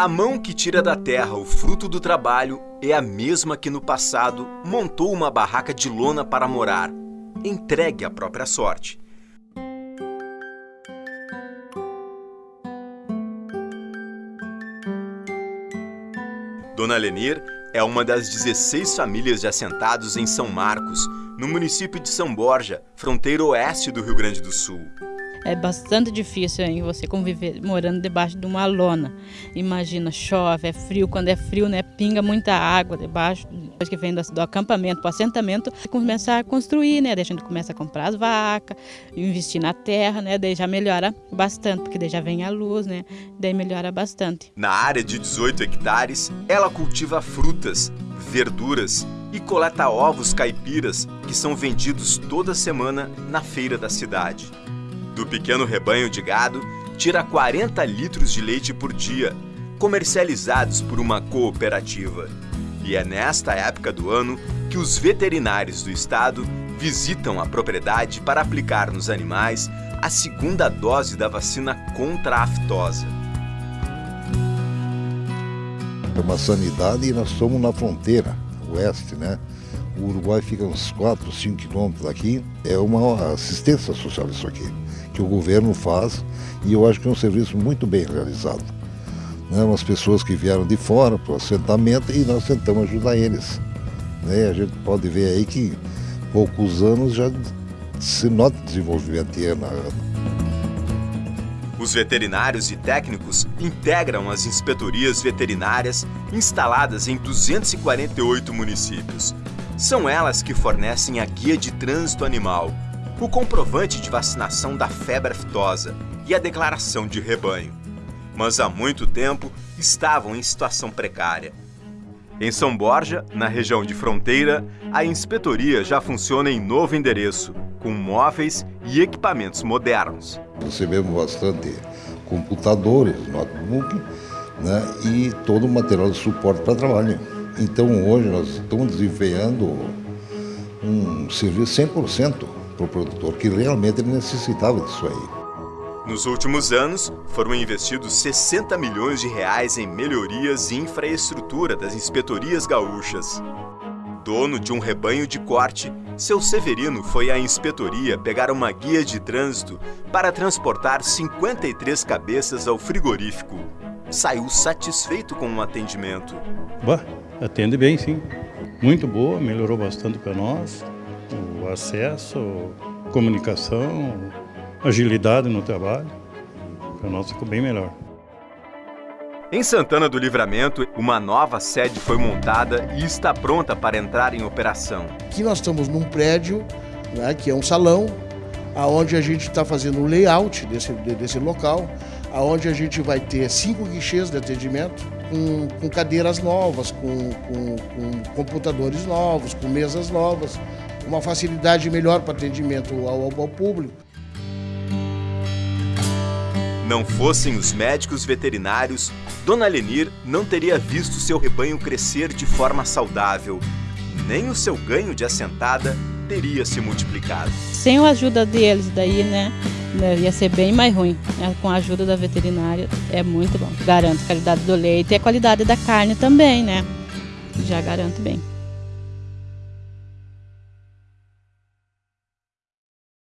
A mão que tira da terra o fruto do trabalho é a mesma que no passado montou uma barraca de lona para morar, entregue à própria sorte. Dona Lenir é uma das 16 famílias de assentados em São Marcos, no município de São Borja, fronteira oeste do Rio Grande do Sul. É bastante difícil hein, você conviver morando debaixo de uma lona. Imagina, chove, é frio, quando é frio, né, pinga muita água debaixo. Depois que vem do, do acampamento para o assentamento, começar a construir, né? Gente começa a comprar as vacas, investir na terra, né? Daí já melhora bastante, porque daí já vem a luz, né? Daí melhora bastante. Na área de 18 hectares, ela cultiva frutas, verduras e coleta ovos caipiras que são vendidos toda semana na feira da cidade. Do pequeno rebanho de gado, tira 40 litros de leite por dia, comercializados por uma cooperativa. E é nesta época do ano que os veterinários do estado visitam a propriedade para aplicar nos animais a segunda dose da vacina contra a aftosa. É uma sanidade e nós somos na fronteira oeste, né? O Uruguai fica uns 4, 5 quilômetros daqui. É uma assistência social isso aqui que o governo faz e eu acho que é um serviço muito bem realizado. Né? Umas pessoas que vieram de fora para o assentamento e nós tentamos ajudar eles. Né? A gente pode ver aí que poucos anos já se nota desenvolvimento de ano a ano. Os veterinários e técnicos integram as inspetorias veterinárias instaladas em 248 municípios. São elas que fornecem a guia de trânsito animal, o comprovante de vacinação da febre aftosa e a declaração de rebanho. Mas há muito tempo estavam em situação precária. Em São Borja, na região de fronteira, a inspetoria já funciona em novo endereço, com móveis e equipamentos modernos. Recebemos bastante computadores, notebook né, e todo o material de suporte para trabalho. Então hoje nós estamos desempenhando um serviço 100% para o produtor, que realmente ele necessitava disso aí. Nos últimos anos, foram investidos 60 milhões de reais em melhorias e infraestrutura das inspetorias gaúchas. Dono de um rebanho de corte, seu Severino foi à inspetoria pegar uma guia de trânsito para transportar 53 cabeças ao frigorífico. Saiu satisfeito com o atendimento. Bah, atende bem, sim. Muito boa, melhorou bastante para nós o acesso, comunicação, agilidade no trabalho. Para nós ficou bem melhor. Em Santana do Livramento, uma nova sede foi montada e está pronta para entrar em operação. Aqui nós estamos num prédio, né, que é um salão, aonde a gente está fazendo um layout desse, desse local, aonde a gente vai ter cinco guichês de atendimento, com, com cadeiras novas, com, com, com computadores novos, com mesas novas, uma facilidade melhor para atendimento ao, ao público. Não fossem os médicos veterinários, Dona Lenir não teria visto seu rebanho crescer de forma saudável. Nem o seu ganho de assentada teria se multiplicado. Sem a ajuda deles, daí, né, né, ia ser bem mais ruim. Né? Com a ajuda da veterinária, é muito bom. Garanto a qualidade do leite e a qualidade da carne também, né? Já garanto bem.